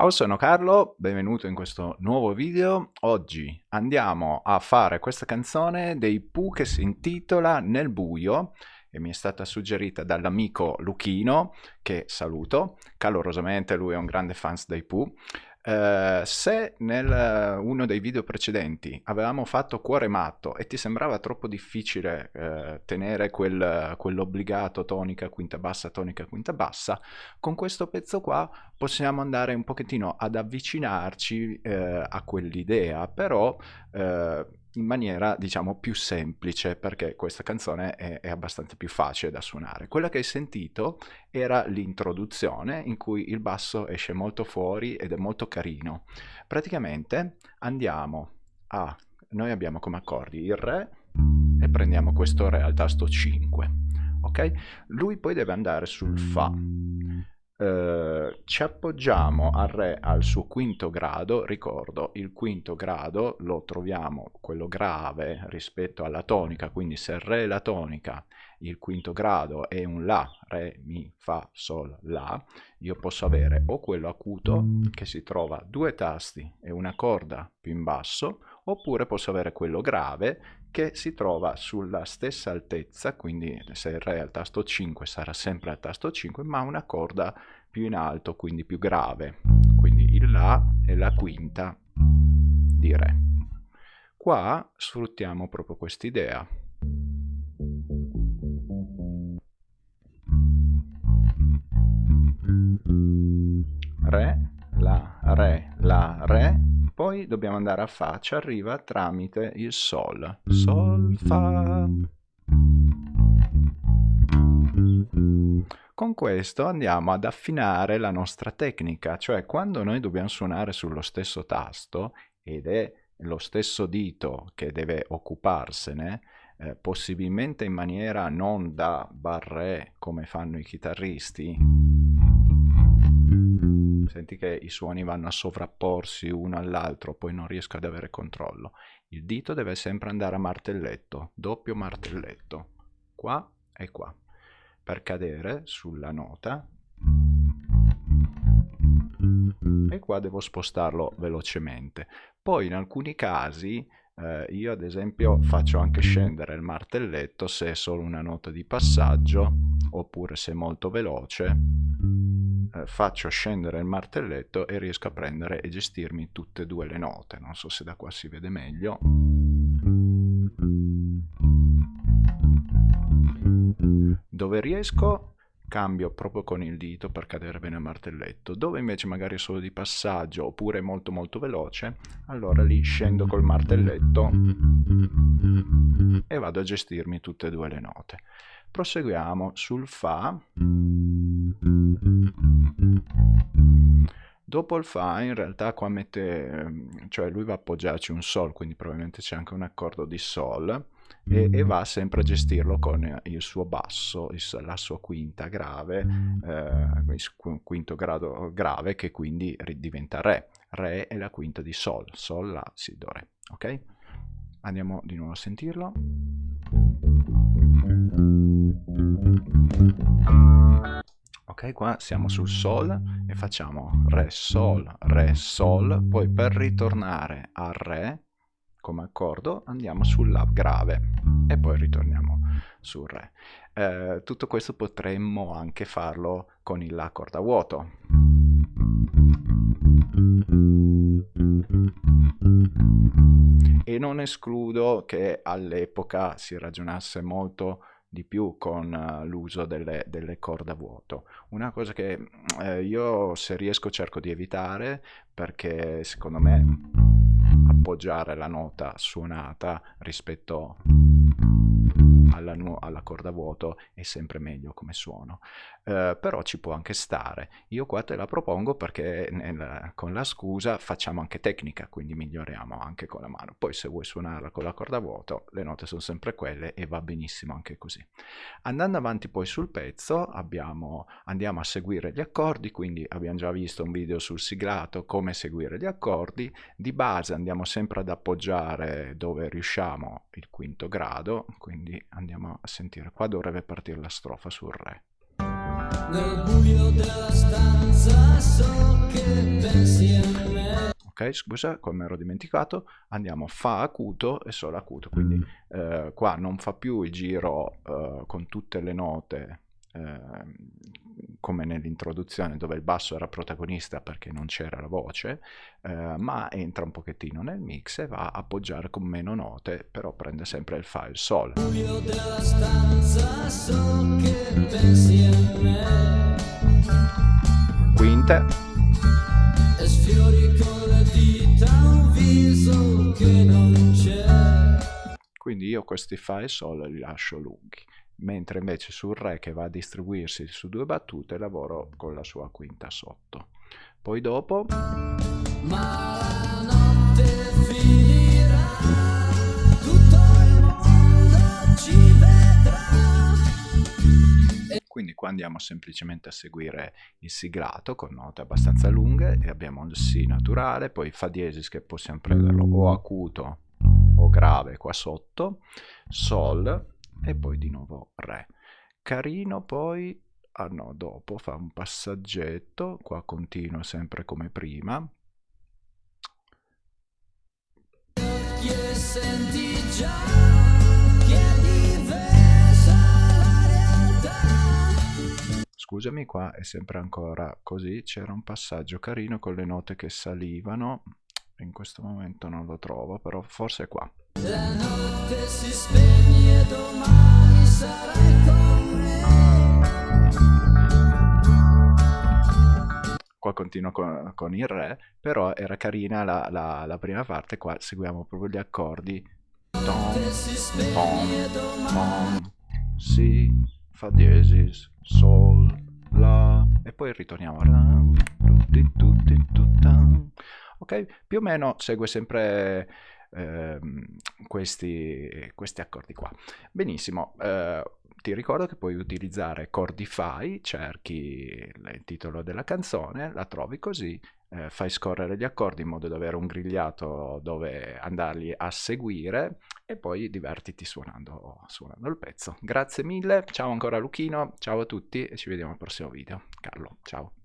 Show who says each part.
Speaker 1: Ciao, sono Carlo, benvenuto in questo nuovo video. Oggi andiamo a fare questa canzone dei Pooh che si intitola Nel buio e mi è stata suggerita dall'amico Luchino, che saluto calorosamente, lui è un grande fan dei Pooh. Uh, se nel uno dei video precedenti avevamo fatto cuore matto e ti sembrava troppo difficile uh, tenere quel, quell'obbligato tonica quinta bassa tonica quinta bassa con questo pezzo qua possiamo andare un pochettino ad avvicinarci a quell'idea. Però in maniera diciamo più semplice perché questa canzone è, è, abbastanza più facile da suonare. Quella che hai sentito era l'introduzione in cui il basso esce molto fuori ed è molto carino. Praticamente andiamo a, noi abbiamo come accordi il Re e prendiamo questo Re al tasto 5, ok? Lui poi deve andare sul Fa eh, ci appoggiamo al Re al suo quinto grado, ricordo il quinto grado lo troviamo quello grave rispetto alla tonica, quindi se Re è la tonica, il quinto grado è un La, Re, Mi, Fa, Sol, La, io posso avere o quello acuto che si trova due tasti e una corda più in basso, oppure posso avere quello grave che si trova sulla stessa altezza, quindi se il Re è al tasto 5 sarà sempre al tasto 5, ma una corda più in alto, quindi più grave. Quindi il La è la quinta di Re. Qua sfruttiamo proprio quest'idea. Re, La, Re, La, Re, poi dobbiamo andare a Fa, ci arriva tramite il Sol. Sol, Fa. Con questo andiamo ad affinare la nostra tecnica, cioè quando noi dobbiamo suonare sullo stesso tasto ed è lo stesso dito che deve occuparsene, eh, possibilmente in maniera non da barré come fanno i chitarristi, senti che i suoni vanno a sovrapporsi uno all'altro, poi non riesco ad avere controllo. Il dito deve sempre andare a martelletto, doppio martelletto, qua e qua, per cadere sulla nota. E qua devo spostarlo velocemente. Poi in alcuni casi eh, io ad esempio faccio anche scendere il martelletto se è solo una nota di passaggio oppure se è molto veloce eh, faccio scendere il martelletto e riesco a prendere e gestirmi tutte e due le note. Non so se da qua si vede meglio. Dove riesco cambio proprio con il dito per cadere bene il martelletto. Dove invece magari è solo di passaggio oppure molto molto veloce, allora lì scendo col martelletto e vado a gestirmi tutte e due le note. Proseguiamo sul Fa. Dopo il Fa in realtà qua mette, cioè lui va a appoggiarci un Sol, quindi probabilmente c'è anche un accordo di Sol e, e, va sempre a gestirlo con il suo basso, il, la sua quinta grave, eh, quinto grado grave che quindi diventa Re. Re è la quinta di Sol, Sol, La, Si, Do, Re. Ok? Andiamo di nuovo a sentirlo. Ok, qua siamo sul Sol e facciamo Re, Sol, Re, Sol, poi per ritornare a Re come accordo andiamo sul La grave e poi ritorniamo sul Re. Eh, tutto questo potremmo anche farlo con il La corda vuoto. E non escludo che all'epoca si ragionasse molto di più con uh, l'uso delle, delle corde a vuoto. Una cosa che eh, io se riesco cerco di evitare perché secondo me appoggiare la nota suonata rispetto alla, alla corda vuoto è sempre meglio come suono. Eh, però ci può anche stare. Io qua te la propongo perché nel, con la scusa facciamo anche tecnica, quindi miglioriamo anche con la mano. Poi se vuoi suonarla con la corda vuoto, le note sono sempre quelle e va benissimo anche così. Andando avanti poi sul pezzo abbiamo, andiamo a seguire gli accordi, quindi abbiamo già visto un video sul siglato come seguire gli accordi. Di base andiamo sempre ad appoggiare dove riusciamo il quinto grado, quindi andiamo a sentire. Qua dovrebbe partire la strofa sul Re. Nel buio della stanza so che pensi ok scusa come ero dimenticato andiamo fa acuto e solo acuto quindi mm. eh, qua non fa più il giro eh, con tutte le note eh, come nell'introduzione dove il basso era protagonista perché non c'era la voce eh, ma entra un pochettino nel mix e va a appoggiare con meno note però prende sempre il fa il sol. Quinte. Quindi io questi fa e sol li lascio lunghi, mentre invece sul re che va a distribuirsi su due battute lavoro con la sua quinta sotto. Poi dopo... Ma la notte finirà, tutto il mondo ci vedrà. Quindi qua andiamo semplicemente a seguire il siglato con note abbastanza lunghe e abbiamo il Si naturale, poi Fa diesis che possiamo prenderlo o acuto o grave qua sotto, Sol e poi di nuovo Re. Carino poi, ah no, dopo fa un passaggetto, qua continua sempre come prima. Senti già scusami qua è sempre ancora così c'era un passaggio carino con le note che salivano in questo momento non lo trovo però forse è qua la notte si spegne domani sarai con me qua continuo con, con, il re però era carina la, la, la prima parte qua seguiamo proprio gli accordi. Tom, tom, tom, si, fa diesis, sol, la. E poi ritorniamo. Ok più o meno segue sempre eh, questi, questi accordi qua benissimo eh, ti ricordo che puoi utilizzare Cordify, cerchi il titolo della canzone, la trovi così, eh, fai scorrere gli accordi in modo da avere un grigliato dove andarli a seguire e poi divertiti suonando, suonando il pezzo. Grazie mille, ciao ancora Luchino, ciao a tutti e ci vediamo al prossimo video. Carlo, ciao.